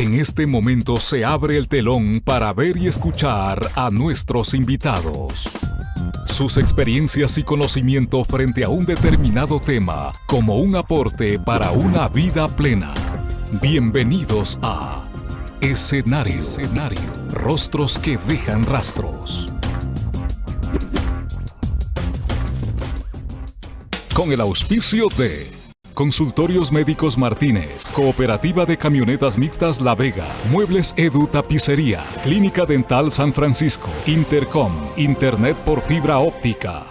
En este momento se abre el telón para ver y escuchar a nuestros invitados. Sus experiencias y conocimiento frente a un determinado tema como un aporte para una vida plena. Bienvenidos a Escenario, Escenario. Rostros que dejan rastros. Con el auspicio de Consultorios Médicos Martínez, Cooperativa de Camionetas Mixtas La Vega, Muebles Edu Tapicería, Clínica Dental San Francisco, Intercom, Internet por fibra óptica.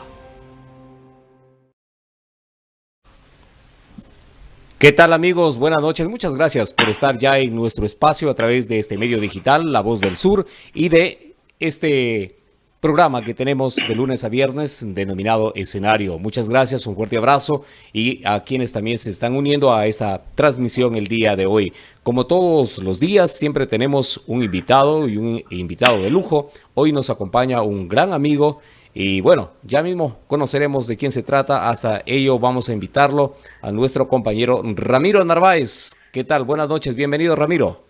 ¿Qué tal amigos? Buenas noches. Muchas gracias por estar ya en nuestro espacio a través de este medio digital, La Voz del Sur, y de este programa que tenemos de lunes a viernes denominado Escenario. Muchas gracias, un fuerte abrazo y a quienes también se están uniendo a esa transmisión el día de hoy. Como todos los días, siempre tenemos un invitado y un invitado de lujo. Hoy nos acompaña un gran amigo y bueno, ya mismo conoceremos de quién se trata. Hasta ello vamos a invitarlo a nuestro compañero Ramiro Narváez. ¿Qué tal? Buenas noches, bienvenido Ramiro.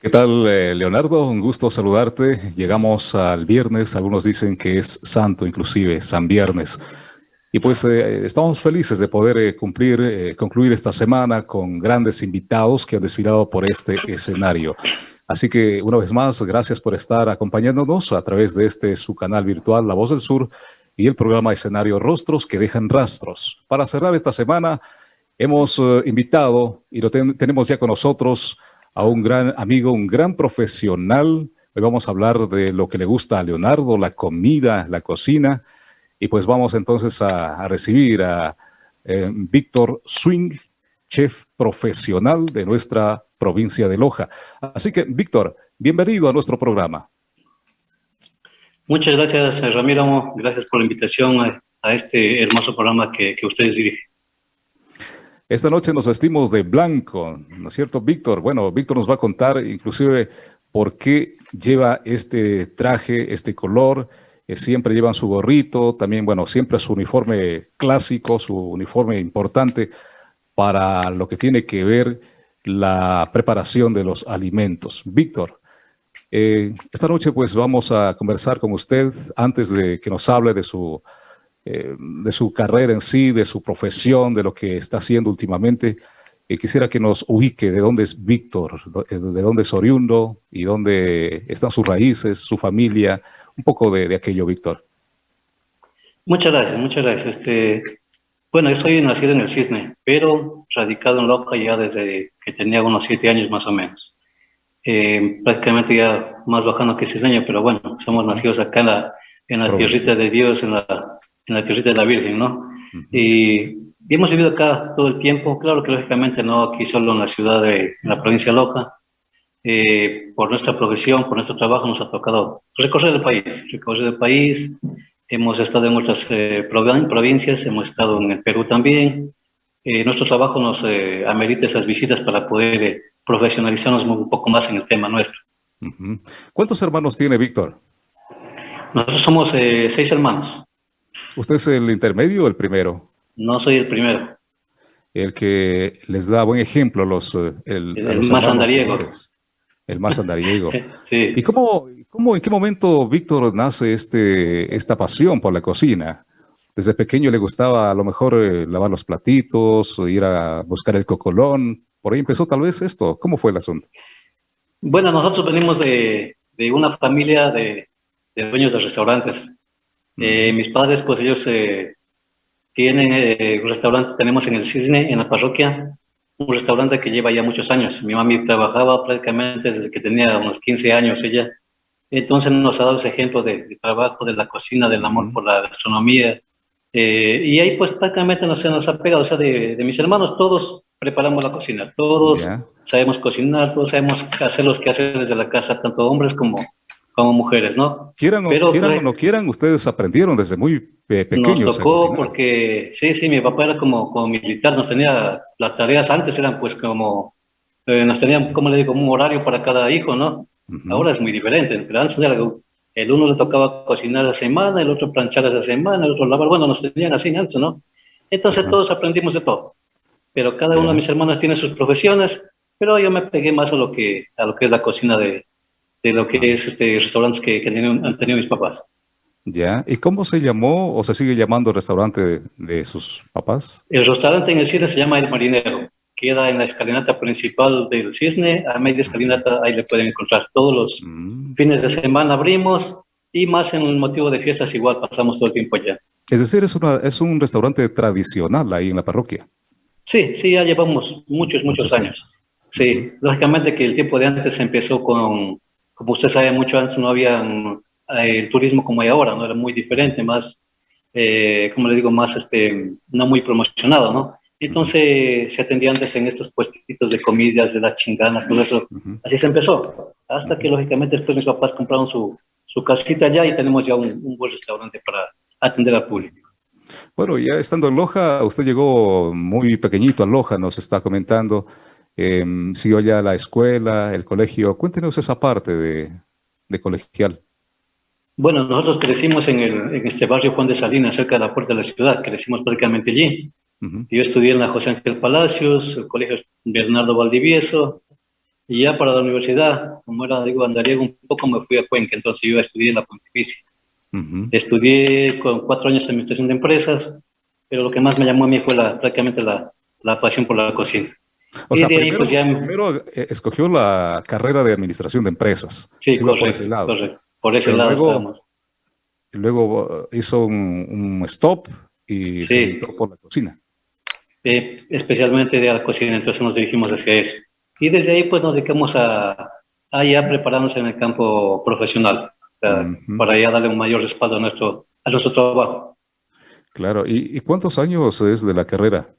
¿Qué tal, eh, Leonardo? Un gusto saludarte. Llegamos al viernes, algunos dicen que es santo, inclusive, San Viernes. Y pues eh, estamos felices de poder eh, cumplir, concluir esta semana con grandes invitados que han desfilado por este escenario. Así que una vez más, gracias por estar acompañándonos a través de este su canal virtual La Voz del Sur y el programa Escenario Rostros que dejan rastros. Para cerrar esta semana, hemos invitado y lo tenemos ya con nosotros a un gran amigo, un gran profesional. Hoy vamos a hablar de lo que le gusta a Leonardo, la comida, la cocina. Y pues vamos entonces a, recibir a eh, Víctor Swing, chef profesional de nuestra provincia de Loja. Así que, Víctor, bienvenido a nuestro programa. Muchas gracias, Ramiro. Gracias por la invitación a, este hermoso programa que, que ustedes dirigen. Esta noche nos vestimos de blanco, ¿no es cierto, Víctor? Bueno, Víctor nos va a contar inclusive por qué lleva este traje, este color. Eh, siempre llevan su gorrito, también, bueno, siempre su uniforme clásico, su uniforme importante para lo que tiene que ver la preparación de los alimentos. Víctor, eh, esta noche pues vamos a conversar con usted antes de que nos hable de su eh, de su carrera en sí, de su profesión, de lo que está haciendo últimamente. Eh, quisiera que nos ubique de dónde es Víctor, eh, de dónde es oriundo y dónde están sus raíces, su familia, un poco de, aquello, Víctor. Muchas gracias, muchas gracias. Este, bueno, yo soy nacido en el Cisne, pero radicado en Loca ya desde que tenía unos siete años más o menos. prácticamente ya más bajando que cisneño, pero bueno, somos nacidos acá en la, en la tierrita de Dios, en la en la tierrita de la Virgen, ¿no? y, hemos vivido acá todo el tiempo, claro que lógicamente no aquí solo en la ciudad de en la provincia Loja, eh, por nuestra profesión, por nuestro trabajo nos ha tocado recorrer el país, recorrer el país, hemos estado en otras eh, provincias, hemos estado en el Perú también, eh, nuestro trabajo nos amerita esas visitas para poder profesionalizarnos un poco más en el tema nuestro. ¿Cuántos hermanos tiene Víctor? Nosotros somos seis hermanos. ¿Usted es el intermedio o el primero? No soy el primero. El que les da buen ejemplo los, eh, el, el, más andariego. El más andariego. sí. ¿Y cómo, cómo, en qué momento, Víctor, nace este, esta pasión por la cocina? Desde pequeño le gustaba a lo mejor eh, lavar los platitos, ir a buscar el cocolón. Por ahí empezó tal vez esto. ¿Cómo fue el asunto? Bueno, nosotros venimos de, de una familia de, de dueños de restaurantes. Eh, mis padres, pues ellos eh, tienen eh, un restaurante, tenemos en el Cisne, en la parroquia, un restaurante que lleva ya muchos años. Mi mami trabajaba prácticamente desde que tenía unos 15 años ella. Entonces nos ha dado ese ejemplo de, trabajo, de la cocina, del amor por la gastronomía. y ahí pues prácticamente nos, nos ha pegado, o sea, de, mis hermanos todos preparamos la cocina, todos sabemos cocinar, todos sabemos hacer los que hacer desde la casa, tanto hombres como, como mujeres, ¿no? Quieran o, quieran o no quieran, ustedes aprendieron desde muy pequeños. Nos tocó porque, sí, sí, mi papá era como, como militar, nos tenía, las tareas antes eran pues como, eh, nos tenían, como le digo, un horario para cada hijo, ¿no? Ahora es muy diferente, pero antes era, el uno le tocaba cocinar la semana, el otro planchar la semana, el otro lavar, bueno, nos tenían así antes, ¿no? Entonces todos aprendimos de todo, pero cada uno de mis hermanos tiene sus profesiones, pero yo me pegué más a lo que, a lo que es la cocina de, de lo que es este restaurantes que, que han tenido mis papás. Ya, ¿y cómo se llamó o se sigue llamando el restaurante de, sus papás? El restaurante en el Cisne se llama El Marinero, queda en la escalinata principal del Cisne, a media escalinata ahí le pueden encontrar. Todos los mm. fines de semana abrimos y más en un motivo de fiestas igual pasamos todo el tiempo allá. Es decir, es, una, es un restaurante tradicional ahí en la parroquia. Sí, sí, ya llevamos muchos, muchos, años. Sí, lógicamente que el tiempo de antes empezó con, como usted sabe, mucho antes no había eh, el turismo como hay ahora, ¿no? Era muy diferente, más, eh, como le digo, más, este, no muy promocionado, ¿no? Entonces se atendía antes en estos puestitos de comidas, de las chinganas, todo eso. Así se empezó. Hasta que lógicamente después mis papás compraron su, su casita allá y tenemos ya un, un buen restaurante para atender al público. Bueno, ya estando en Loja, usted llegó muy pequeñito a Loja, nos está comentando. Eh, siguió ya la escuela, el colegio. Cuéntenos esa parte de, de colegial. Bueno, nosotros crecimos en, el, en, este barrio Juan de Salinas, cerca de la puerta de la ciudad. Crecimos prácticamente allí. Yo estudié en la José Ángel Palacios, el colegio Bernardo Valdivieso, y ya para la universidad, como era, digo, andariego un poco, me fui a Cuenca, entonces yo estudié en la Pontificia. Estudié con cuatro años de administración de empresas, pero lo que más me llamó a mí fue la, prácticamente la, la pasión por la cocina. O sea, primero, pues, primero, eh, escogió la carrera de administración de empresas. Sí, correcto, por ese lado. Correcto. Por ese lado luego, luego hizo un, stop y se entró por la cocina. Eh, especialmente de la cocina, entonces nos dirigimos hacia eso. Y desde ahí pues nos dedicamos a, a ya prepararnos en el campo profesional, para ya darle un mayor respaldo a nuestro, a nuestro trabajo. Claro, ¿Y, ¿y cuántos años es de la carrera?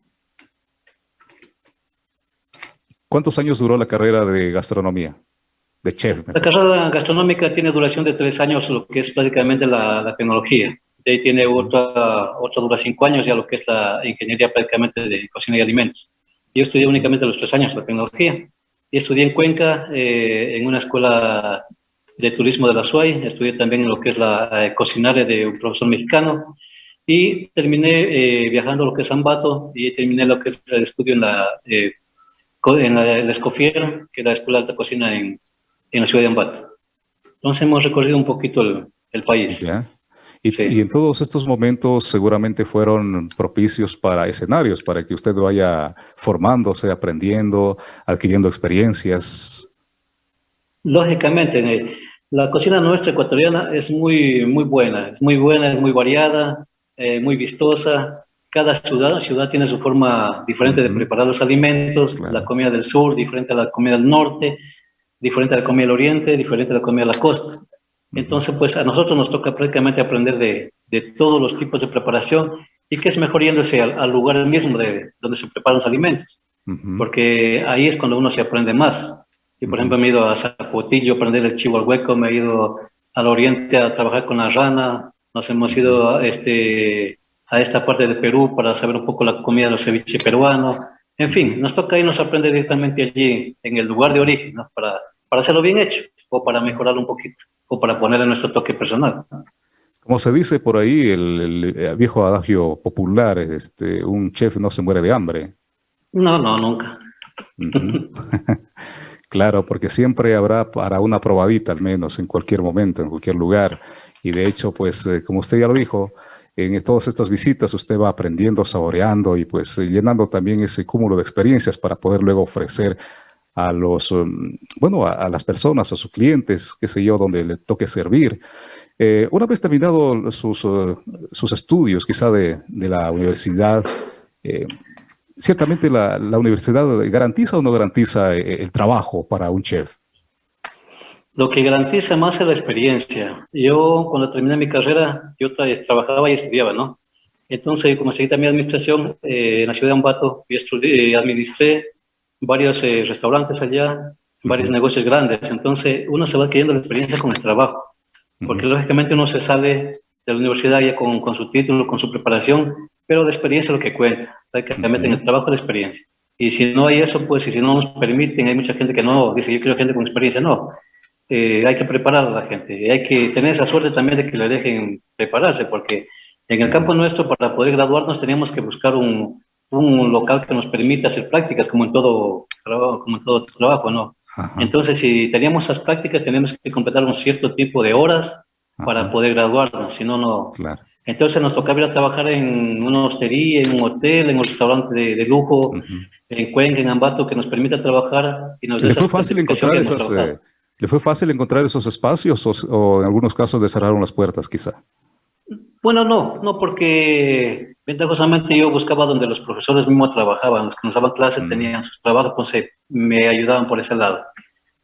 ¿Cuántos años duró la carrera de gastronomía? De chef. La carrera gastronómica tiene duración de tres años, lo que es prácticamente la, tecnología. De ahí tiene otra, otra dura cinco años, ya lo que es la ingeniería prácticamente de cocina y alimentos. Yo estudié únicamente los tres años la tecnología. Y estudié en Cuenca, eh, en una escuela de turismo de la SUAY. Estudié también en lo que es la eh, cocinaria de un profesor mexicano. Y terminé eh, viajando a lo que es Ambato y terminé lo que es el estudio en la en la, Escofier, que es la Escuela de Alta Cocina en, en, la ciudad de Ambato. Entonces hemos recorrido un poquito el, el país. Y, y, en todos estos momentos seguramente fueron propicios para escenarios, para que usted vaya formándose, aprendiendo, adquiriendo experiencias. Lógicamente, la cocina nuestra ecuatoriana es muy, muy buena, es muy buena, es muy variada, eh, muy vistosa, cada ciudad, ciudad tiene su forma diferente de preparar los alimentos, la comida del sur, diferente a la comida del norte, diferente a la comida del oriente, diferente a la comida de la costa. Entonces, pues a nosotros nos toca prácticamente aprender de, de todos los tipos de preparación y que es mejor yéndose al, lugar mismo de donde se preparan los alimentos, porque ahí es cuando uno se aprende más. Y por ejemplo, me he ido a Zapotillo a aprender el chivo al hueco, me he ido al oriente a trabajar con la rana, nos hemos ido este, a esta parte de Perú para saber un poco la comida de los ceviches peruanos. En fin, nos toca irnos a aprender directamente allí, en el lugar de origen, para, para hacerlo bien hecho, o para mejorarlo un poquito, o para ponerle nuestro toque personal. Como se dice por ahí, el, viejo adagio popular, este, un chef no se muere de hambre. No, no, nunca. claro, porque siempre habrá para una probadita al menos, en cualquier momento, en cualquier lugar. Y de hecho, pues, eh, como usted ya lo dijo, en todas estas visitas usted va aprendiendo, saboreando y pues eh, llenando también ese cúmulo de experiencias para poder luego ofrecer a los, um, bueno, a, las personas, a sus clientes, qué sé yo, donde le toque servir. Eh, una vez terminado sus, uh, sus estudios, quizá de, de la universidad, eh, ciertamente la, la, universidad garantiza o no garantiza el trabajo para un chef. Lo que garantiza más es la experiencia. Yo, cuando terminé mi carrera, yo trabajaba y estudiaba, ¿no? Entonces, como seguí también administración eh, en la ciudad de Ambato, y estudié, administré varios eh, restaurantes allá, varios negocios grandes. Entonces, uno se va adquiriendo la experiencia con el trabajo, porque lógicamente uno se sale de la universidad ya con, con, su título, con su preparación, pero la experiencia es lo que cuenta, prácticamente en el trabajo la experiencia. Y si no hay eso, pues, y si no nos permiten, hay mucha gente que no, dice, yo quiero gente con experiencia, no. Eh, hay que preparar a la gente. Hay que tener esa suerte también de que le dejen prepararse, porque en el campo nuestro, para poder graduarnos, teníamos que buscar un, un local que nos permita hacer prácticas, como en todo trabajo, como en todo trabajo, ¿no? Entonces, si teníamos esas prácticas, tenemos que completar un cierto tipo de horas para poder graduarnos, si no, no. Claro. Entonces nos tocaba ir a trabajar en una hostería, en un hotel, en un restaurante de, lujo, en Cuenca, en Ambato, que nos permita trabajar. Y nos ¿Le fue fácil encontrar esas, eh, ¿Le fue fácil encontrar esos espacios o, en algunos casos le cerraron las puertas quizá? Bueno, no, no, porque ventajosamente yo buscaba donde los profesores mismos trabajaban, los que nos daban clases mm. tenían sus trabajos, pues me ayudaban por ese lado.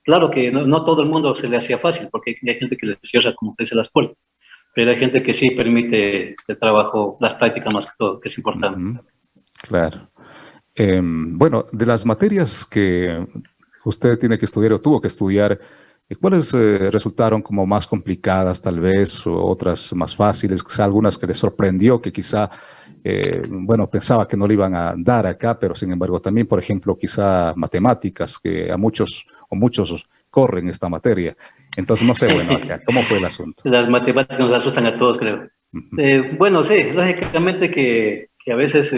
Claro que no, todo el mundo se le hacía fácil, porque hay gente que le cierra, como dice, las puertas, pero hay gente que sí permite el trabajo, las prácticas más que todo, que es importante. Claro. Em, bueno, de las materias que usted tiene que estudiar o tuvo que estudiar, ¿Cuáles eh, resultaron como más complicadas tal vez, o otras más fáciles, quizá algunas que le sorprendió, que quizá, eh, bueno, pensaba que no le iban a dar acá, pero sin embargo también, por ejemplo, quizá matemáticas, que a muchos o muchos corren esta materia. Entonces, no sé, bueno, acá, ¿cómo fue el asunto? Las matemáticas nos asustan a todos, creo. Eh, bueno, sí, lógicamente que, que a veces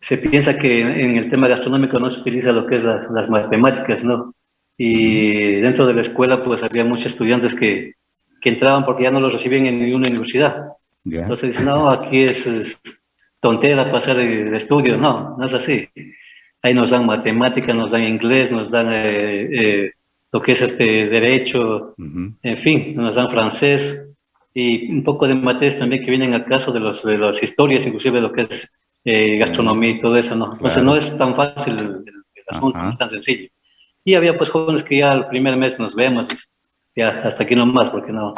se piensa que en el tema gastronómico no se utiliza lo que es las, las matemáticas, ¿no? Y dentro de la escuela pues había muchos estudiantes que, que entraban porque ya no los recibían en ninguna universidad. Entonces dicen, no, aquí es, tontera pasar de, estudio. No, no es así. Ahí nos dan matemática, nos dan inglés, nos dan eh, eh, lo que es este derecho, en fin, nos dan francés y un poco de materias también que vienen al caso de, los, de las historias, inclusive lo que es eh, gastronomía y todo eso. ¿no? Entonces no es tan fácil el, asunto, es tan sencillo. Y había pues jóvenes que ya el primer mes nos vemos, ya hasta aquí nomás, porque no,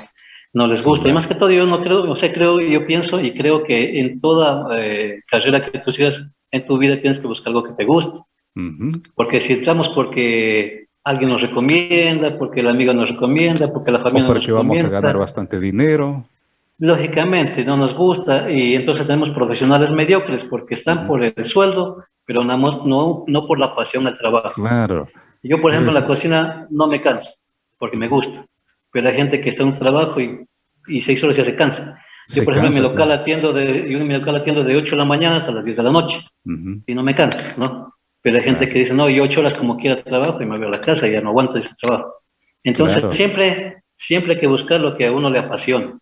no les gusta. Y más que todo yo no creo, o sea, creo, yo pienso y creo que en toda eh, carrera que tú sigas en tu vida tienes que buscar algo que te guste. Porque si entramos porque alguien nos recomienda, porque el amigo nos recomienda, porque la familia o porque vamos a ganar bastante dinero. Lógicamente, no nos gusta y entonces tenemos profesionales mediocres porque están por el sueldo, pero no, no, no por la pasión al trabajo. Claro. Yo, por ejemplo, en la cocina no me canso, porque me gusta. Pero hay gente que está en un trabajo y, y seis horas ya se cansa. Yo, por ejemplo, en mi local atiendo de, yo en mi local atiendo de 8 de la mañana hasta las 10 de la noche. Y no me canso, ¿no? Pero hay gente que dice, no, yo 8 horas como quiera trabajo y me voy a la casa y ya no aguanto ese trabajo. Entonces, siempre, siempre hay que buscar lo que a uno le apasiona,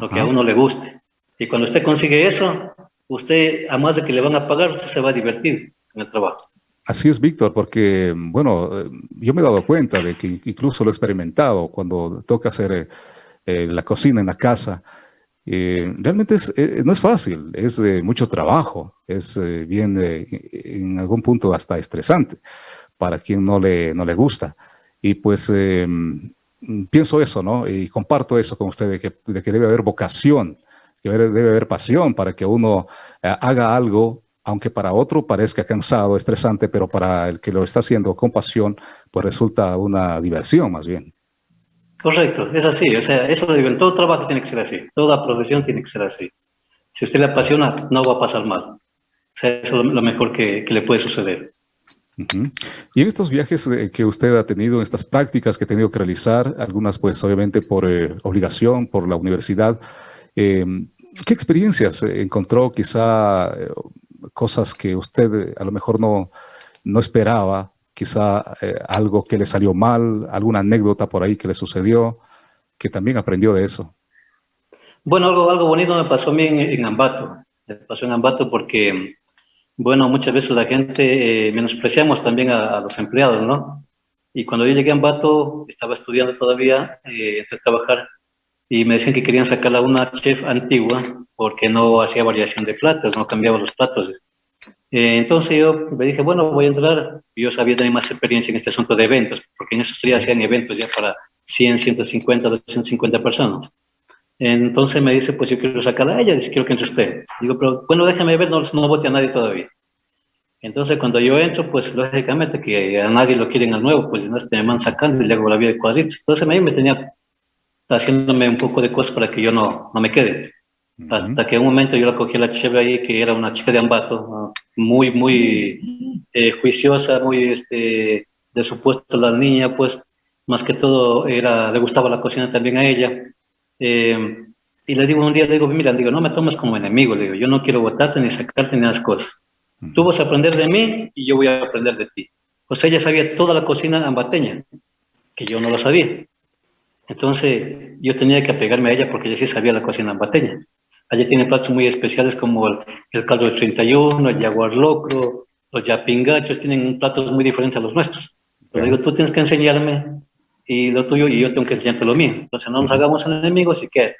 lo que a uno le guste. Y cuando usted consigue eso, usted, a más de que le van a pagar, usted se va a divertir en el trabajo. Así es, Víctor, porque, bueno, yo me he dado cuenta de que incluso lo he experimentado cuando toca hacer eh, eh, la cocina en la casa. Eh, realmente es, no es fácil, es mucho trabajo, es bien, en algún punto hasta estresante para quien no le, no le gusta. Y pues pienso eso, ¿no? Y comparto eso con usted, de que, de que debe haber vocación, que debe haber pasión para que uno haga algo aunque para otro parezca cansado, estresante, pero para el que lo está haciendo con pasión, pues resulta una diversión más bien. Correcto, es así, o sea, eso de todo trabajo tiene que ser así, toda profesión tiene que ser así. Si usted le apasiona, no va a pasar mal. O sea, eso es lo mejor que, le puede suceder. Y en estos viajes eh, que usted ha tenido, en estas prácticas que ha tenido que realizar, algunas pues obviamente por eh, obligación, por la universidad, eh, ¿qué experiencias encontró quizá cosas que usted eh, a lo mejor no, no esperaba, quizá eh, algo que le salió mal, alguna anécdota por ahí que le sucedió, que también aprendió de eso. Bueno, algo, algo bonito me pasó a mí en, Ambato. Me pasó en Ambato porque, bueno, muchas veces la gente eh, menospreciamos también a, los empleados, ¿no? Y cuando yo llegué a Ambato, estaba estudiando todavía, eh, entré a trabajar, y me decían que querían sacarla una chef antigua porque no hacía variación de platos, no cambiaba los platos. Eh, entonces yo me dije, bueno, voy a entrar. Yo sabía tener más experiencia en este asunto de eventos, porque en esos días hacían eventos ya para 100, 150, 250 personas. Entonces me dice, pues yo quiero sacarla a ella, dice, quiero que entre usted. Digo, pero bueno, déjame ver, no, no vote a nadie todavía. Entonces cuando yo entro, pues lógicamente que a nadie lo quieren al nuevo, pues no me van sacando y le hago la vida de cuadritos. Entonces me tenía haciéndome un poco de cosas para que yo no, no me quede. Hasta que en un momento yo la cogí a la chica ahí, que era una chica de Ambato, muy, muy eh, juiciosa, muy este, de supuesto la niña, pues más que todo era, le gustaba la cocina también a ella. Eh, y le digo un día, le digo, mira, digo, no me tomes como enemigo, le digo, yo no quiero votarte ni sacarte ni las cosas. Tú vas a aprender de mí y yo voy a aprender de ti. Pues ella sabía toda la cocina ambateña, que yo no lo sabía. Entonces yo tenía que apegarme a ella porque ella sí sabía la cocina ambateña. Allí tiene platos muy especiales como el, caldo de 31, el jaguar locro, los yapingachos, tienen platos muy diferentes a los nuestros. Pero digo, tú tienes que enseñarme y lo tuyo y yo tengo que enseñarte lo mío. Entonces no nos hagamos enemigos y qué.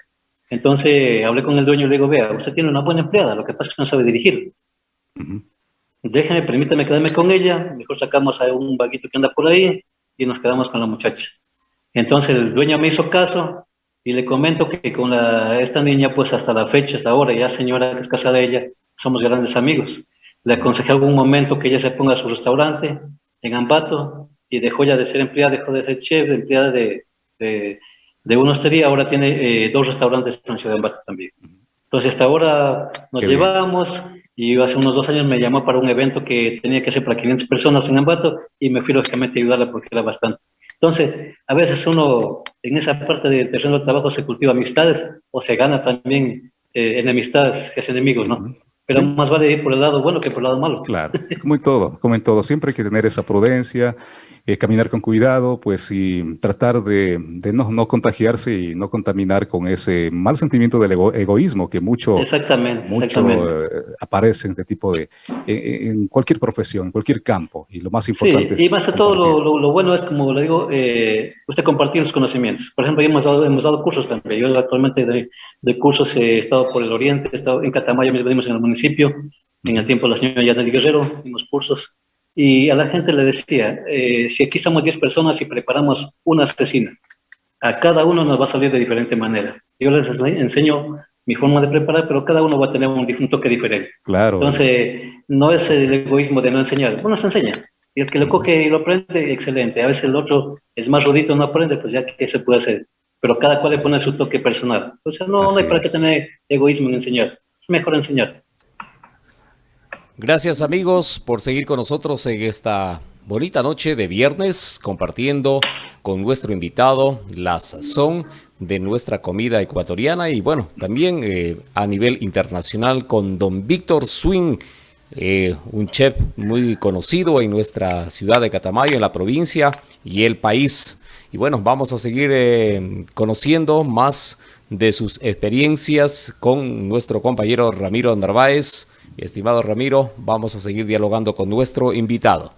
Entonces hablé con el dueño y le digo, vea, usted tiene una buena empleada, lo que pasa es que no sabe dirigir. Déjeme, permítame quedarme con ella, mejor sacamos a un vaguito que anda por ahí y nos quedamos con la muchacha. Entonces el dueño me hizo caso y le comento que con la, esta niña, pues hasta la fecha, hasta ahora, ya señora que es casada de ella, somos grandes amigos. Le aconsejé algún momento que ella se ponga a su restaurante en Ambato y dejó ya de ser empleada, dejó de ser chef, empleada de, de, de una hostería, ahora tiene eh, dos restaurantes en Ciudad de Ambato también. Entonces hasta ahora nos llevamos y hace unos dos años me llamó para un evento que tenía que hacer para 500 personas en Ambato y me fui lógicamente a ayudarla porque era bastante. Entonces, a veces uno en esa parte del terreno del trabajo se cultiva amistades o se gana también eh, enemistades, que es enemigos, ¿no? Pero más vale ir por el lado bueno que por el lado malo. Claro, como en todo, como en todo. Siempre hay que tener esa prudencia, eh, caminar con cuidado, pues y tratar de, de no, no, contagiarse y no contaminar con ese mal sentimiento del egoísmo que mucho, exactamente, mucho exactamente. Eh, aparece en este tipo de, en, en, cualquier profesión, en cualquier campo. Y lo más importante sí, y más de todo lo, lo, lo, bueno es, como le digo, eh, usted compartir los conocimientos. Por ejemplo, hemos dado, hemos dado cursos también. Yo actualmente de, de cursos he estado por el oriente, he estado en Catamayo, mismo en el municipio, en el tiempo de la señora Yaneli Guerrero, dimos cursos y a la gente le decía, eh, si aquí somos 10 personas y preparamos una asesina, a cada uno nos va a salir de diferente manera. Yo les enseño mi forma de preparar, pero cada uno va a tener un, un toque diferente. Claro. Entonces, no es el egoísmo de no enseñar, uno se enseña. Y el que lo coge y lo aprende, excelente. A veces el otro es más rudito, no aprende, pues ya que se puede hacer. Pero cada cual le pone su toque personal. Entonces, no, no hay para qué tener egoísmo en enseñar. Es mejor enseñar. Gracias amigos por seguir con nosotros en esta bonita noche de viernes compartiendo con nuestro invitado la sazón de nuestra comida ecuatoriana y bueno, también eh, a nivel internacional con don Víctor Swing, eh, un chef muy conocido en nuestra ciudad de Catamayo, en la provincia y el país. Y bueno, vamos a seguir eh, conociendo más de sus experiencias con nuestro compañero Ramiro Narváez, Estimado Ramiro, vamos a seguir dialogando con nuestro invitado.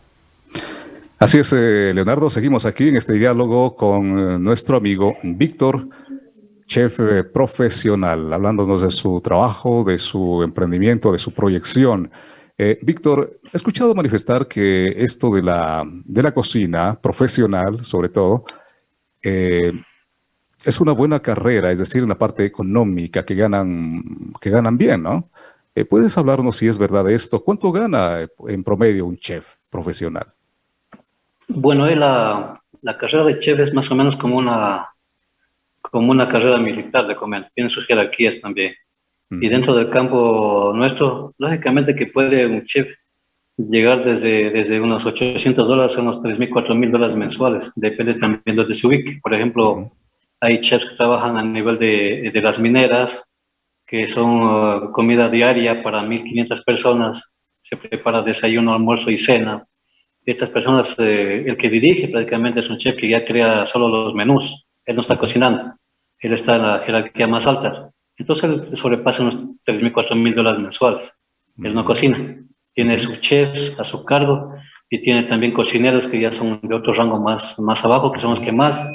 Así es, eh, Leonardo, seguimos aquí en este diálogo con eh, nuestro amigo Víctor, chef eh, profesional, hablándonos de su trabajo, de su emprendimiento, de su proyección. Víctor, he escuchado manifestar que esto de la, de la cocina profesional, sobre todo, es una buena carrera, es decir, en la parte económica, que ganan, que ganan bien, ¿no? Eh, ¿Puedes hablarnos si es verdad esto? ¿Cuánto gana eh, en promedio un chef profesional? Bueno, la, la carrera de chef es más o menos como una, como una carrera militar, de comer. Tiene sus jerarquías también. Mm. Y dentro del campo nuestro, lógicamente que puede un chef llegar desde, desde unos 800 dólares a unos 3.000, 4.000 dólares mensuales. Depende también de donde se ubique. Por ejemplo, mm. hay chefs que trabajan a nivel de, de las mineras, que son uh, comida diaria para 1.500 personas, se prepara desayuno, almuerzo y cena. Estas personas, eh, el que dirige prácticamente es un chef que ya crea solo los menús, él no está cocinando, él está en la jerarquía más alta. Entonces él sobrepasa unos 3.000, 4.000 dólares mensuales. Él no cocina, tiene sus chefs a su cargo y tiene también cocineros que ya son de otro rango más, más abajo, que son los que más,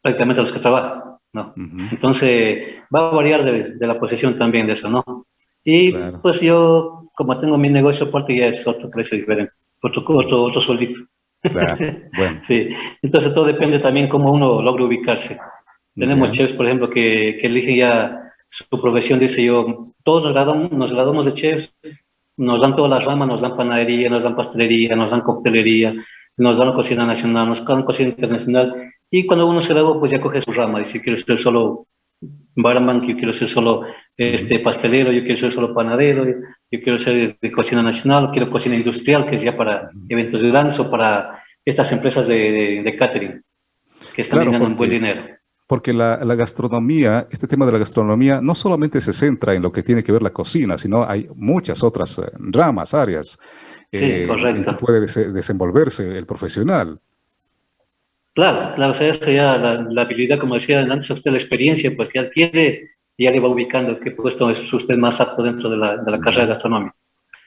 prácticamente los que trabajan. ¿No? Uh -huh. Entonces, va a variar de, de, la posición también de eso, ¿no? Y claro. pues yo, como tengo mi negocio aparte, ya es otro precio diferente, otro, otro, otro sueldito. Claro. Bueno. sí, entonces todo depende también cómo uno logra ubicarse. Tenemos yeah. chefs, por ejemplo, que, que eligen ya su profesión, dice yo, todos nos graduamos, nos graduamos de chefs, nos dan todas las ramas, nos dan panadería, nos dan pastelería, nos dan coctelería, nos dan cocina nacional, nos dan cocina internacional, y cuando uno se gradúa, pues ya coge su rama, dice, quiero ser solo barman, yo quiero ser solo este, pastelero, yo quiero ser solo panadero, yo quiero ser de cocina nacional, quiero cocina industrial, que es ya para eventos grandes o para estas empresas de, de, de catering, que están claro, ganando un buen dinero. porque la, gastronomía, este tema de la gastronomía, no solamente se centra en lo que tiene que ver la cocina, sino hay muchas otras eh, ramas, áreas en que puede desenvolverse el profesional. Claro, claro, o sea, eso ya la, habilidad, como decía antes usted, la experiencia, pues que adquiere, ya le va ubicando qué puesto es usted más apto dentro de la, de la carrera de gastronomía.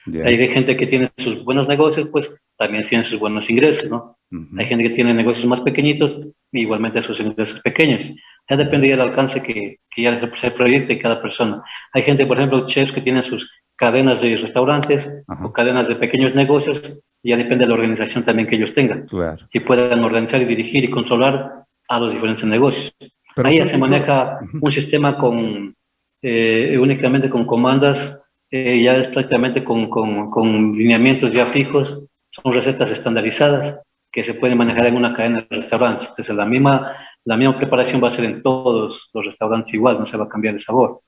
Hay gente que tiene sus buenos negocios, pues también tiene sus buenos ingresos, ¿no? Hay gente que tiene negocios más pequeñitos, igualmente sus ingresos pequeños. Ya depende del alcance que, que ya se proyecte cada persona. Hay gente, por ejemplo, chefs que tienen sus cadenas de restaurantes o cadenas de pequeños negocios, ya depende de la organización también que ellos tengan. Claro. Que puedan organizar y dirigir y controlar a los diferentes negocios. Ahí ya se maneja un sistema con, eh, únicamente con comandas, eh, ya es prácticamente con, con, con lineamientos ya fijos, son recetas estandarizadas que se pueden manejar en una cadena de restaurantes. Entonces la misma, la misma preparación va a ser en todos los restaurantes igual, no se va a cambiar el sabor.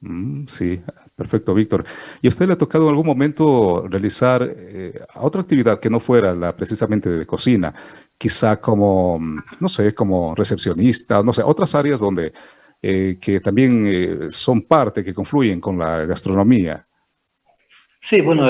Mm, sí, perfecto, Víctor. ¿Y a usted le ha tocado en algún momento realizar eh, otra actividad que no fuera la precisamente de cocina? Quizá como, no sé, como recepcionista, no sé, otras áreas donde eh, que también eh, son parte, que confluyen con la gastronomía. Sí, bueno,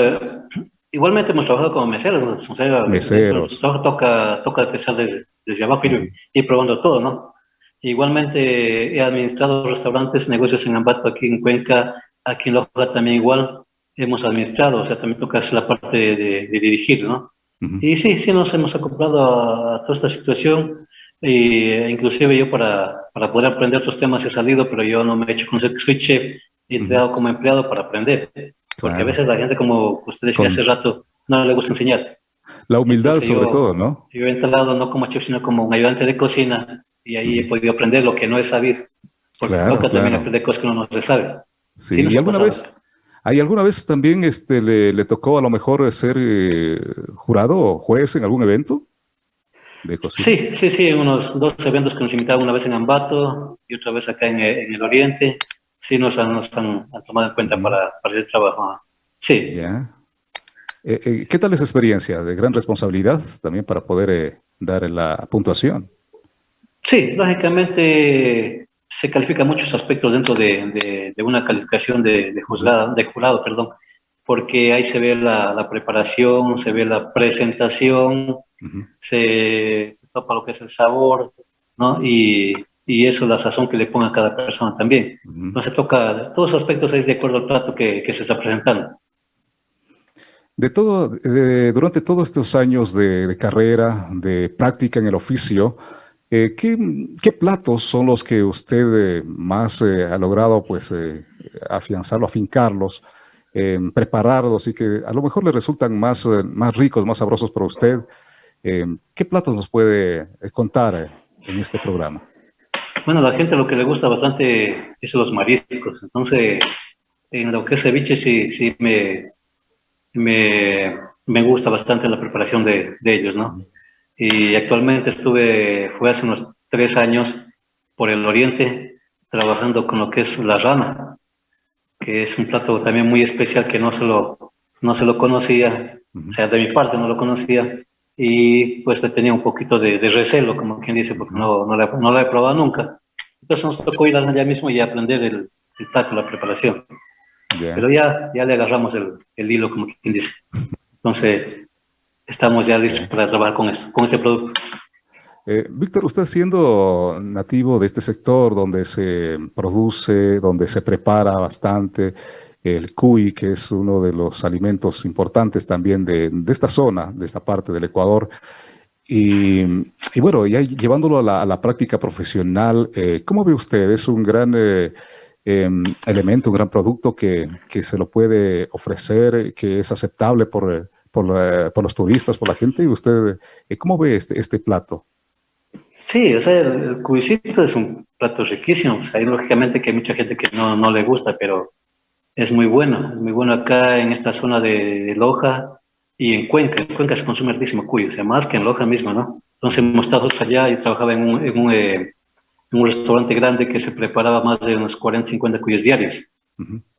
igualmente hemos trabajado como meseros. O sea, meseros. toca, toca empezar desde, desde abajo y ir probando todo, ¿no? Igualmente he administrado restaurantes, negocios en Ambato, aquí en Cuenca, aquí en Loja también igual hemos administrado, o sea, también toca la parte de, dirigir, ¿no? Y sí, sí nos hemos acoplado a, toda esta situación, e inclusive yo para, para poder aprender otros temas he salido, pero yo no me he hecho con que soy chef, he entrado como empleado para aprender, porque a veces la gente, como usted decía hace rato, no le gusta enseñar. La humildad sobre todo, ¿no? Yo he entrado no como chef, sino como un ayudante de cocina, y ahí he podido aprender lo que no he sabido. Porque claro, toca también aprender cosas que uno no sabe. Sí, ¿y alguna vez, ¿hay alguna vez también este, le, tocó a lo mejor ser eh, jurado o juez en algún evento? De sí, sí, sí, unos dos eventos que nos invitaron una vez en Ambato y otra vez acá en, el Oriente. Sí, nos han, nos han, tomado en cuenta para, para el trabajo. Sí. Ya. Eh, eh, ¿Qué tal esa experiencia? De gran responsabilidad también para poder dar la puntuación. Sí, lógicamente se califican muchos aspectos dentro de, una calificación de, juzgada, de jurado, perdón, porque ahí se ve la, preparación, se ve la presentación, se, topa lo que es el sabor, ¿no? Y, eso es la sazón que le ponga a cada persona también. No se toca, todos los aspectos es de acuerdo al plato que, se está presentando. De todo, durante todos estos años de carrera, de práctica en el oficio, eh, ¿qué, platos son los que usted eh, más eh, ha logrado pues, afianzarlo, afincarlos, prepararlos y que a lo mejor le resultan más, más ricos, más sabrosos para usted? ¿Qué platos nos puede contar en este programa? Bueno, a la gente lo que le gusta bastante es los mariscos. Entonces, en lo que es ceviche sí, sí me, me, me gusta bastante la preparación de, de ellos, ¿no? Y actualmente estuve, fue hace unos tres años por el oriente trabajando con lo que es la rana, que es un plato también muy especial que no se lo, no se lo conocía, o sea, de mi parte no lo conocía, y pues le tenía un poquito de, recelo, como quien dice, porque no, no, la, no la he probado nunca. Entonces nos tocó ir allá mismo y aprender el, el plato, la preparación. Pero ya, ya le agarramos el, el hilo, como quien dice. Entonces, estamos ya listos para trabajar con, eso, con este producto. Eh, Víctor, usted siendo nativo de este sector donde se produce, donde se prepara bastante el cuy, que es uno de los alimentos importantes también de, esta zona, de esta parte del Ecuador, y, bueno, ya llevándolo a la, práctica profesional, eh, ¿cómo ve usted? ¿Es un gran eh, em, elemento, un gran producto que, que, se lo puede ofrecer, que es aceptable por por, los turistas, por la gente. ¿Y usted eh, cómo ve este, este plato? Sí, o sea, el, cubicito es un plato riquísimo. O sea, lógicamente que hay mucha gente que no, no le gusta, pero es muy bueno. Es muy bueno acá en esta zona de, Loja y en Cuenca. En Cuenca se consume altísimo cuyo, o sea, más que en Loja misma, ¿no? Entonces hemos estado allá y trabajaba en un, en un, eh, en un restaurante grande que se preparaba más de unos 40, 50 cuyos diarios.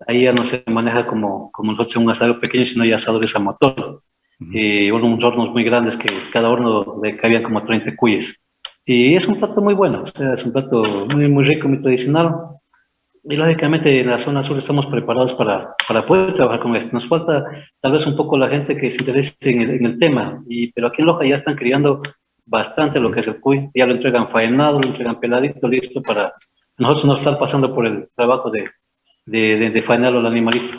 Ahí ya no se maneja como, como nosotros un asado pequeño, sino ya asadores a motor. Y unos hornos muy grandes que cada horno le cabían como 30 cuyes. Y es un plato muy bueno, o sea, es un plato muy, muy rico, muy tradicional. Y lógicamente en la zona sur estamos preparados para, para poder trabajar con esto. Nos falta tal vez un poco la gente que se interese en el, en el tema, y, pero aquí en Loja ya están criando bastante lo que es el cuy, ya lo entregan faenado, lo entregan peladito, listo para nosotros no estar pasando por el trabajo de, de, de, de faenarlo al animalito.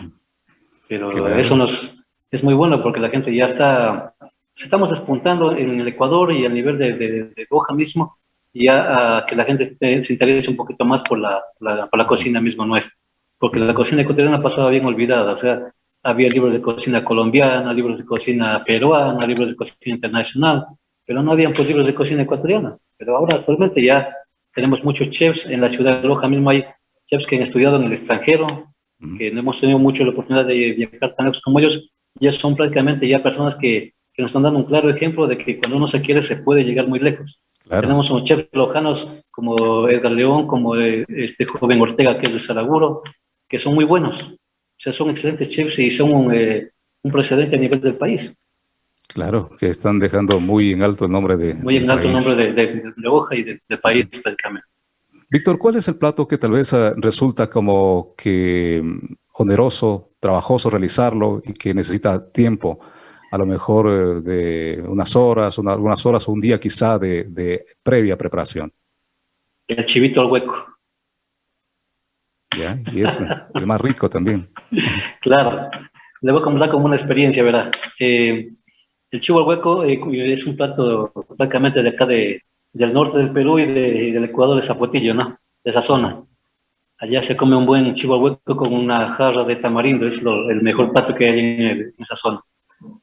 Pero eso nos, es muy bueno porque la gente ya está, estamos despuntando en el Ecuador y a nivel de, de, de Loja mismo, ya a que la gente se interese un poquito más por la, la, por la cocina misma nuestra. Porque la cocina ecuatoriana pasaba bien olvidada, o sea, había libros de cocina colombiana, libros de cocina peruana, libros de cocina internacional, pero no habían pues libros de cocina ecuatoriana. Pero ahora actualmente ya tenemos muchos chefs, en la ciudad de Loja mismo hay chefs que han estudiado en el extranjero, que no hemos tenido mucho la oportunidad de viajar tan lejos como ellos, ya son prácticamente ya personas que, que, nos están dando un claro ejemplo de que cuando uno se quiere se puede llegar muy lejos. Claro. Tenemos unos chefs lojanos como Edgar León, como este joven Ortega que es de Salaguro, que son muy buenos. O sea, son excelentes chefs y son un, eh, un precedente a nivel del país. Claro, que están dejando muy en alto el nombre de Muy en alto el nombre de, de, de Loja y del de país prácticamente. Víctor, ¿cuál es el plato que tal vez uh, resulta como que mm, oneroso, trabajoso realizarlo y que necesita tiempo? a lo mejor uh, de unas horas, una, algunas horas o un día quizá de, de, previa preparación. El chivito al hueco. Ya, y es el más rico también. Claro, le voy a contar como una experiencia, ¿verdad? Eh, el chivo al hueco eh, es un plato prácticamente de acá de, del norte del Perú y, de, y del Ecuador de Zapotillo, ¿no? De esa zona. Allá se come un buen chivo al hueco con una jarra de tamarindo, es lo, el mejor plato que hay en, en esa zona.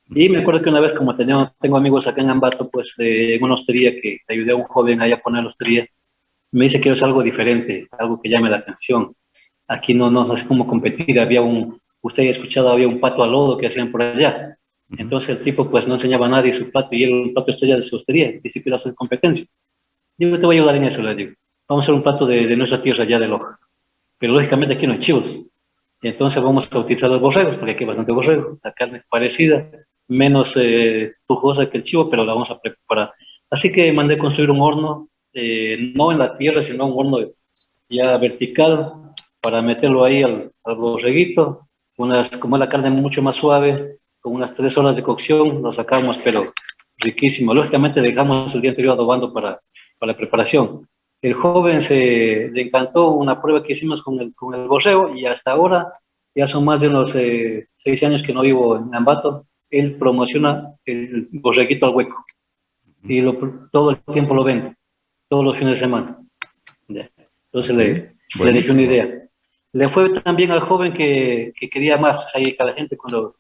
Y me acuerdo que una vez, como tenía, tengo amigos acá en Ambato, pues eh, en una hostería que ayudé a un joven ahí a poner la hostería, me dice que es algo diferente, algo que llame la atención. Aquí no, no sé cómo competir, había un, usted ha escuchado, había un pato al lodo que hacían por allá. Entonces el tipo pues no enseñaba a nadie su plato y era un plato estrella de su hostería, y si quiere hacer competencia. Yo te voy a ayudar en eso, le digo. Vamos a hacer un plato de, de nuestra tierra allá de Loja. Pero lógicamente aquí no hay chivos. Entonces vamos a utilizar los borregos, porque aquí hay bastante borrego. La carne es parecida, menos eh, que el chivo, pero la vamos a preparar. Así que mandé construir un horno, eh, no en la tierra, sino un horno ya vertical, para meterlo ahí al, al borreguito. Como es la carne mucho más suave, con unas tres horas de cocción, lo sacamos, pero riquísimo. Lógicamente dejamos el día anterior adobando para la preparación. El joven se le encantó una prueba que hicimos con el, con el borrego y hasta ahora, ya son más de unos eh, seis años que no vivo en Ambato, él promociona el borreguito al hueco. Y lo, todo el tiempo lo vende, todos los fines de semana. Entonces sí, le, le dije una idea. Le fue también al joven que, que quería más, ahí cada gente cuando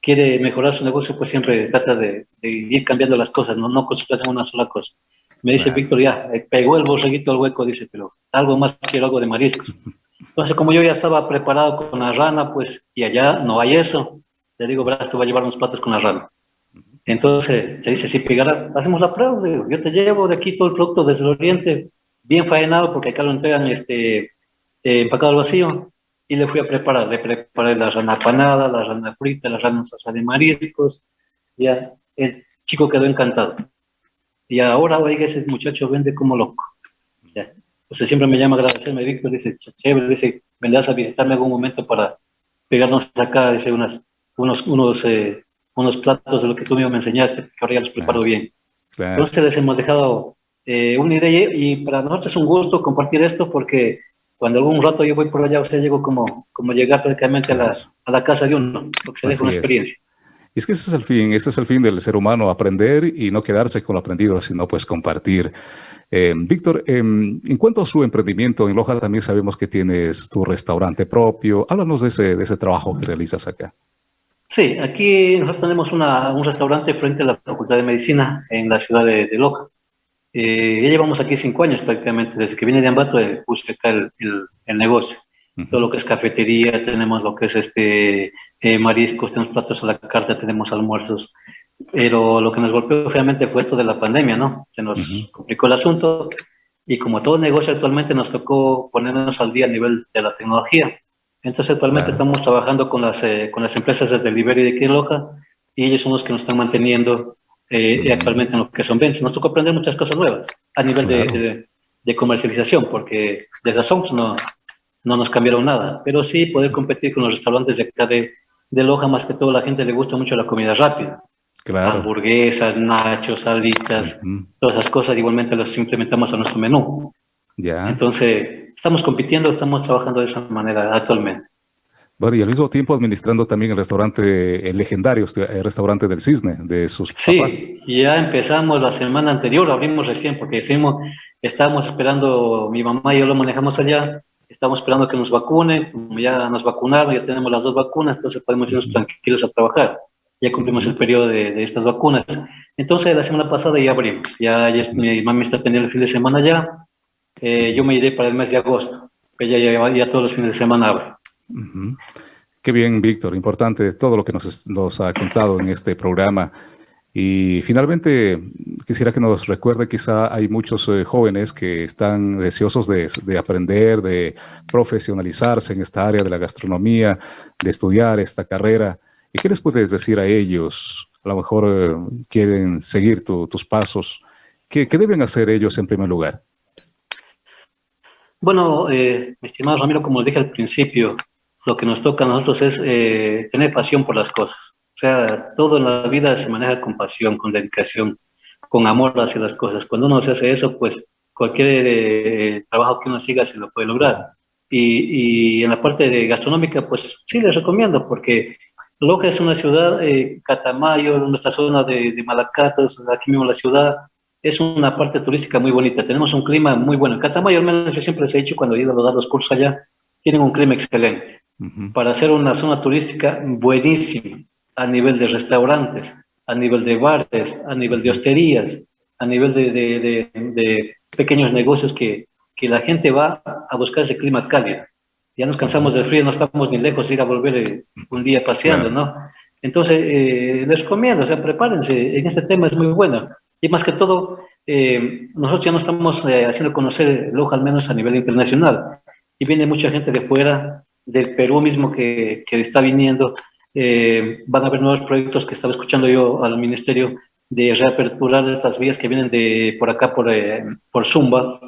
quiere mejorar su negocio, pues siempre trata de, de ir cambiando las cosas, no, no concentrarse en una sola cosa. Me dice Víctor, ya, eh, pegó el borreguito al hueco, dice, pero algo más quiero, algo de mariscos. Entonces, como yo ya estaba preparado con la rana, pues, y allá no hay eso, le digo, verás, te voy a llevar unos platos con la rana. Entonces, se dice, sí, pegará, hacemos la prueba, digo, yo te llevo de aquí todo el producto desde el oriente, bien faenado, porque acá lo entregan este, eh, empacado al vacío, y le fui a preparar, le preparé la rana panada, la rana frita, la rana salsa de mariscos, ya, el chico quedó encantado. Y ahora, oiga, ese muchacho vende como loco. Ya. Entonces siempre me llama a agradecerme, Víctor, dice, chévere, dice, vendrás a visitarme algún momento para pegarnos acá, dice, unas, unos, unos, eh, unos platos de lo que tú mismo me enseñaste, que ahora ya los preparo claro. bien. Claro. Entonces les hemos dejado eh, una idea y para nosotros es un gusto compartir esto porque cuando algún rato yo voy por allá, o sea, llego como, como llegar prácticamente a la, a la casa de uno, porque se deja una experiencia. Es. Y es que ese es el fin, ese es el fin del ser humano, aprender y no quedarse con lo aprendido, sino pues compartir. Eh, Víctor, eh, en cuanto a su emprendimiento en Loja, también sabemos que tienes tu restaurante propio. Háblanos de ese, de ese trabajo que realizas acá. Sí, aquí nosotros tenemos un restaurante frente a la Facultad de Medicina en la ciudad de, Loja. Eh, ya llevamos aquí cinco años prácticamente, desde que vine de Ambato eh, puse acá el, el, el negocio. Uh -huh. Todo lo que es cafetería, tenemos lo que es este eh, mariscos, tenemos platos a la carta, tenemos almuerzos, pero lo que nos golpeó realmente fue esto de la pandemia, ¿no? Se nos uh -huh. complicó el asunto y como todo negocio actualmente nos tocó ponernos al día a nivel de la tecnología. Entonces actualmente claro. estamos trabajando con las, eh, con las empresas de delivery de Loja y ellos son los que nos están manteniendo eh, y actualmente en lo que son ventas. Nos tocó aprender muchas cosas nuevas a nivel de, de, comercialización, porque desde Songs no, no nos cambiaron nada, pero sí poder competir con los restaurantes de acá de, de Loja, más que todo la gente le gusta mucho la comida rápida. Claro. Hamburguesas, nachos, salitas, todas esas cosas igualmente las implementamos a nuestro menú. Ya. Entonces, estamos compitiendo, estamos trabajando de esa manera actualmente. Bueno, y al mismo tiempo administrando también el restaurante, el legendario el restaurante del Cisne, de sus papás. Sí, ya empezamos la semana anterior, abrimos recién, porque decimos, estábamos esperando, mi mamá y yo lo manejamos allá, estamos esperando que nos vacunen, como ya nos vacunaron, ya tenemos las dos vacunas, entonces podemos irnos tranquilos a trabajar. Ya cumplimos el periodo de, estas vacunas. Entonces, la semana pasada ya abrimos, ya, mi mamá está teniendo el fin de semana ya, eh, yo me iré para el mes de agosto, que ya, ya, ya todos los fines de semana abre. Qué bien, Víctor. Importante todo lo que nos, ha contado en este programa. Y finalmente, quisiera que nos recuerde, quizá hay muchos eh, jóvenes que están deseosos de, aprender, de profesionalizarse en esta área de la gastronomía, de estudiar esta carrera. ¿Y qué les puedes decir a ellos? A lo mejor eh, quieren seguir tus pasos. ¿Qué, deben hacer ellos en primer lugar? Bueno, eh, mi estimado Ramiro, como dije al principio, lo que nos toca a nosotros es eh, tener pasión por las cosas. O sea, todo en la vida se maneja con pasión, con dedicación, con amor hacia las cosas. Cuando uno se hace eso, pues cualquier eh, trabajo que uno siga se lo puede lograr. Y, y, en la parte de gastronómica, pues sí les recomiendo, porque Loja es una ciudad, eh, Catamayo, nuestra zona de, de Malacatos, aquí mismo la ciudad, es una parte turística muy bonita. Tenemos un clima muy bueno. Catamayo, al menos yo siempre les he dicho cuando he ido a dar los cursos allá, tienen un clima excelente para hacer una zona turística buenísima a nivel de restaurantes, a nivel de bares, a nivel de hosterías, a nivel de, pequeños negocios que, que, la gente va a buscar ese clima cálido. Ya nos cansamos del frío, no estamos ni lejos de ir a volver eh, un día paseando, ¿no? Entonces, eh, les recomiendo, o sea, prepárense, en este tema es muy bueno. Y más que todo, eh, nosotros ya no estamos haciendo conocer Loja, al menos a nivel internacional. Y viene mucha gente de fuera del Perú mismo que, que está viniendo, eh, van a haber nuevos proyectos que estaba escuchando yo al ministerio de reaperturar estas vías que vienen de por acá, por, eh, por Zumba.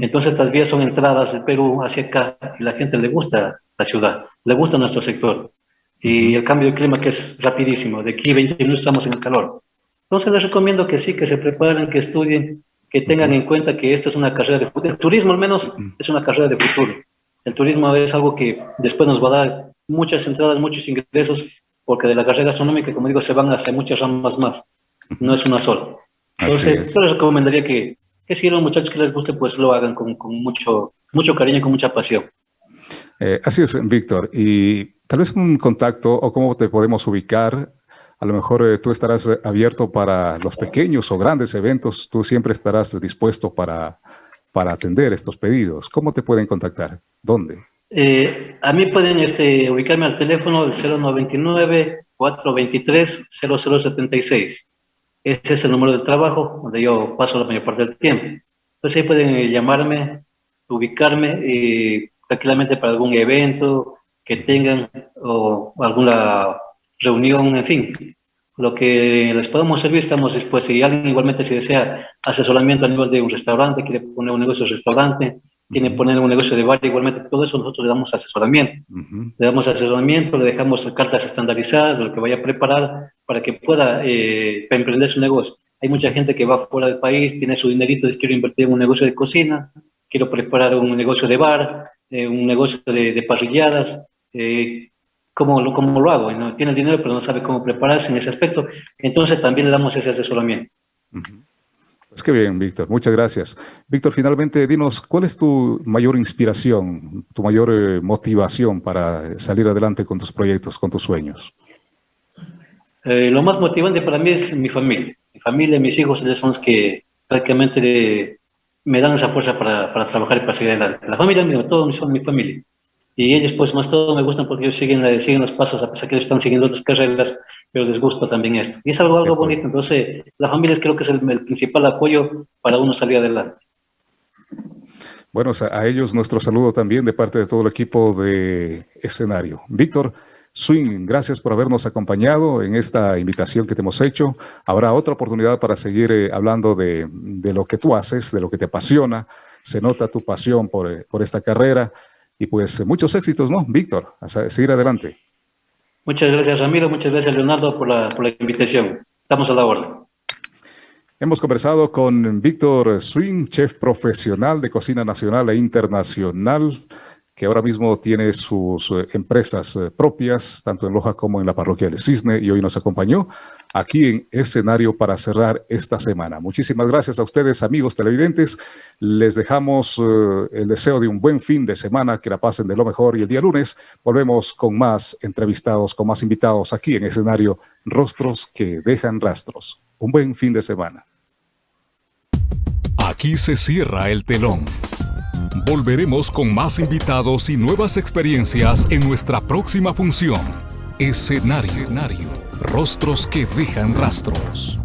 Entonces estas vías son entradas del Perú hacia acá y la gente le gusta la ciudad, le gusta nuestro sector. Y el cambio de clima que es rapidísimo, de aquí 20 minutos estamos en el calor. Entonces les recomiendo que sí, que se preparen, que estudien, que tengan en cuenta que esto es una carrera de futuro. El turismo al menos es una carrera de futuro. El turismo es algo que después nos va a dar muchas entradas, muchos ingresos, porque de la carrera gastronómica, como digo, se van hacia muchas ramas más, no es una sola. Entonces, yo les recomendaría que, que si a los muchachos que les guste, pues lo hagan con, mucho, mucho cariño y con mucha pasión. Eh, así es, Víctor. Y tal vez un contacto o cómo te podemos ubicar. A lo mejor eh, tú estarás abierto para los pequeños o grandes eventos. Tú siempre estarás dispuesto para, para atender estos pedidos. ¿Cómo te pueden contactar? ¿Dónde? Eh, a mí pueden este, ubicarme al teléfono del 099-423-0076. Ese es el número de trabajo donde yo paso la mayor parte del tiempo. Entonces ahí pueden eh, llamarme, ubicarme eh, tranquilamente para algún evento que tengan o alguna reunión, en fin. Lo que les podemos servir estamos dispuestos. Si alguien igualmente si desea asesoramiento a nivel de un restaurante, quiere poner un negocio de restaurante, tiene que poner un negocio de bar, igualmente todo eso nosotros le damos asesoramiento. Le damos asesoramiento, le dejamos cartas estandarizadas de lo que vaya a preparar para que pueda eh, emprender su negocio. Hay mucha gente que va fuera del país, tiene su dinerito, dice quiero invertir en un negocio de cocina, quiero preparar un negocio de bar, eh, un negocio de, parrilladas, eh, ¿cómo, lo, ¿cómo, lo hago? ¿no? Tiene dinero pero no sabe cómo prepararse en ese aspecto, entonces también le damos ese asesoramiento. Pues qué bien, Víctor. Muchas gracias. Víctor, finalmente, dinos, ¿cuál es tu mayor inspiración, tu mayor eh, motivación para salir adelante con tus proyectos, con tus sueños? Eh, lo más motivante para mí es mi familia. Mi familia, mis hijos, ellos son los que prácticamente me dan esa fuerza para, para trabajar y para seguir adelante. La familia mía, todos son mi familia. Y ellos, pues, más todo me gustan porque ellos siguen, siguen los pasos, a pesar que ellos están siguiendo otras carreras, pero les gusta también esto. Y es algo, algo bonito. Entonces, la familia creo que es el, principal apoyo para uno salir adelante. Bueno, a ellos nuestro saludo también de parte de todo el equipo de escenario. Víctor, Swing, gracias por habernos acompañado en esta invitación que te hemos hecho. Habrá otra oportunidad para seguir eh, hablando de, lo que tú haces, de lo que te apasiona. Se nota tu pasión por, eh, esta carrera y pues muchos éxitos, ¿no? Víctor, a seguir adelante. Muchas gracias, Ramiro. Muchas gracias, Leonardo, por la, invitación. Estamos a la orden. Hemos conversado con Víctor Swing, chef profesional de cocina nacional e internacional, que ahora mismo tiene sus eh, empresas eh, propias, tanto en Loja como en la parroquia del Cisne, y hoy nos acompañó aquí en escenario para cerrar esta semana. Muchísimas gracias a ustedes, amigos televidentes. Les dejamos eh, el deseo de un buen fin de semana, que la pasen de lo mejor, y el día lunes volvemos con más entrevistados, con más invitados aquí en escenario Rostros que dejan rastros. Un buen fin de semana. Aquí se cierra el telón. Volveremos con más invitados y nuevas experiencias en nuestra próxima función. Escenario. Escenario. Rostros que dejan rastros.